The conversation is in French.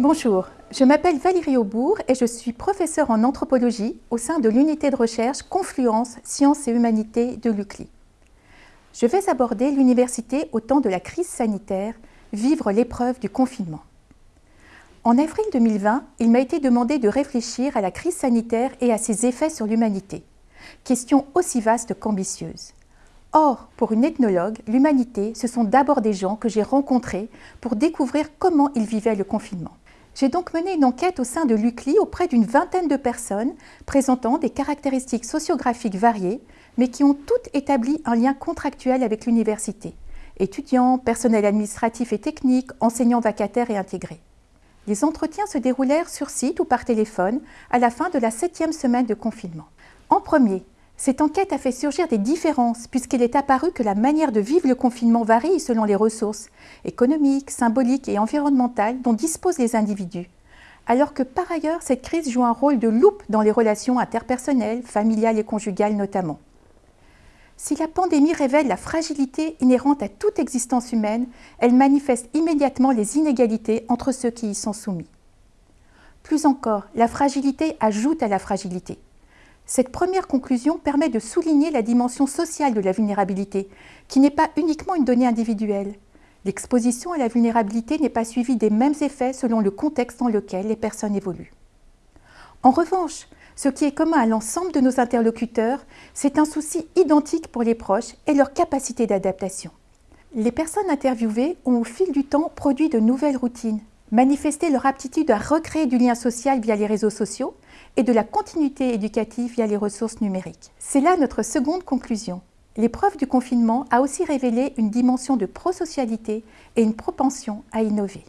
Bonjour, je m'appelle Valérie Aubourg et je suis professeure en anthropologie au sein de l'unité de recherche Confluence Sciences et Humanités de l'UCLI. Je vais aborder l'université au temps de la crise sanitaire, vivre l'épreuve du confinement. En avril 2020, il m'a été demandé de réfléchir à la crise sanitaire et à ses effets sur l'humanité. Question aussi vaste qu'ambitieuse. Or, pour une ethnologue, l'humanité, ce sont d'abord des gens que j'ai rencontrés pour découvrir comment ils vivaient le confinement. J'ai donc mené une enquête au sein de l'UCLI auprès d'une vingtaine de personnes présentant des caractéristiques sociographiques variées, mais qui ont toutes établi un lien contractuel avec l'université. Étudiants, personnel administratif et technique, enseignants vacataires et intégrés. Les entretiens se déroulèrent sur site ou par téléphone à la fin de la septième semaine de confinement. En premier, cette enquête a fait surgir des différences puisqu'il est apparu que la manière de vivre le confinement varie selon les ressources économiques, symboliques et environnementales dont disposent les individus. Alors que par ailleurs, cette crise joue un rôle de loupe dans les relations interpersonnelles, familiales et conjugales notamment. Si la pandémie révèle la fragilité inhérente à toute existence humaine, elle manifeste immédiatement les inégalités entre ceux qui y sont soumis. Plus encore, la fragilité ajoute à la fragilité. Cette première conclusion permet de souligner la dimension sociale de la vulnérabilité, qui n'est pas uniquement une donnée individuelle. L'exposition à la vulnérabilité n'est pas suivie des mêmes effets selon le contexte dans lequel les personnes évoluent. En revanche, ce qui est commun à l'ensemble de nos interlocuteurs, c'est un souci identique pour les proches et leur capacité d'adaptation. Les personnes interviewées ont au fil du temps produit de nouvelles routines, manifester leur aptitude à recréer du lien social via les réseaux sociaux et de la continuité éducative via les ressources numériques. C'est là notre seconde conclusion. L'épreuve du confinement a aussi révélé une dimension de prosocialité et une propension à innover.